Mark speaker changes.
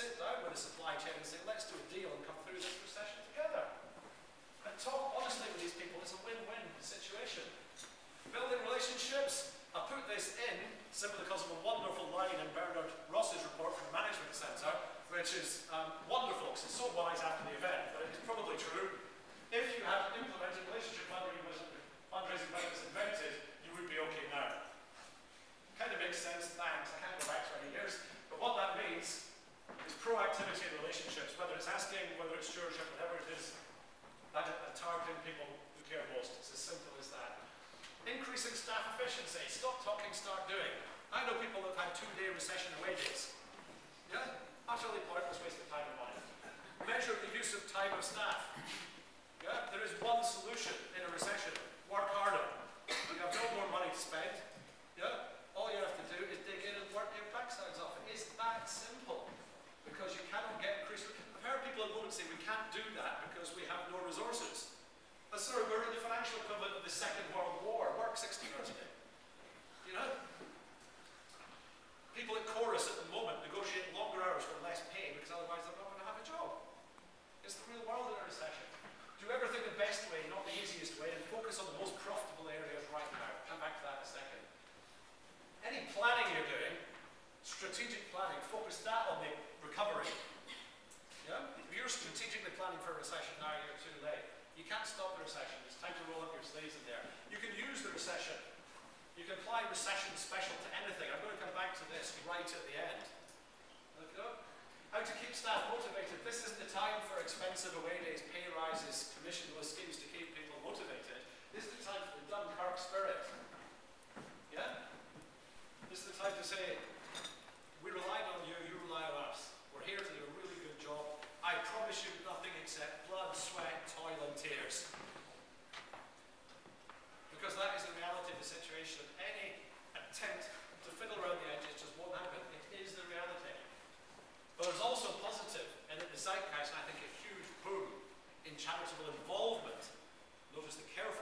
Speaker 1: sit down with the supply chain and say, let's do a deal and come through this recession together. And talk honestly with these people. It's a win-win situation. Building relationships. I put this in simply because of a wonderful line in Bernard Ross's report from the Management Centre, which is um, wonderful because it's so wise after the event, but it's probably true. If you had implemented relationship fundraising when it was invented, you would be okay now. Kind of makes sense, thanks. I can't go back 20 years. But what that means is proactivity in relationships, whether it's asking, whether it's stewardship, whatever it is, targeting people who care most. It's as simple as that. Increasing staff efficiency. Stop talking, start doing. I know people that have had two-day recession days. Yeah? Utterly pointless waste of time and money. Measure the use of time of staff. Yeah? There is one solution in a recession. Work harder. You have no more money to spend. Yeah? All you have to do is dig in and work your backsides off. It is that simple. Because you cannot get increased. I've heard people at the moment say we can't do that because we have no resources. But sir, we're in the financial equivalent of the Second World War. Work 60 hours a day. You know? People at Corus at the moment negotiate longer hours for less pay because otherwise they're not going to have a job. It's the real world in a recession. Do everything the best way, not the easiest way, and focus on the most profitable areas right now. Come back to that in a second. Any planning you're doing, strategic planning, focus that on the recovery. Yeah? If you're strategically planning for a recession now, you're too late. You can't stop the recession. It's time to roll up your sleeves in there. You can use the recession. You can apply recession special to anything. I'm going to come back to this right at the end. Look up. How to keep staff motivated. This isn't the time for expensive away days, pay rises, commissionless schemes to keep people motivated. This is the time for the Dunkirk spirit. Yeah? This is the time to say, we relied on you, you rely on us. We're here to do a really good job. I promise you nothing except blood, sweat, toil, and tears. Because that is the reality of situation. Any attempt to fiddle around the edges just won't happen. It is the reality. But there's also positive, and in the zeitgeist, I think a huge boom in charitable involvement. Notice the careful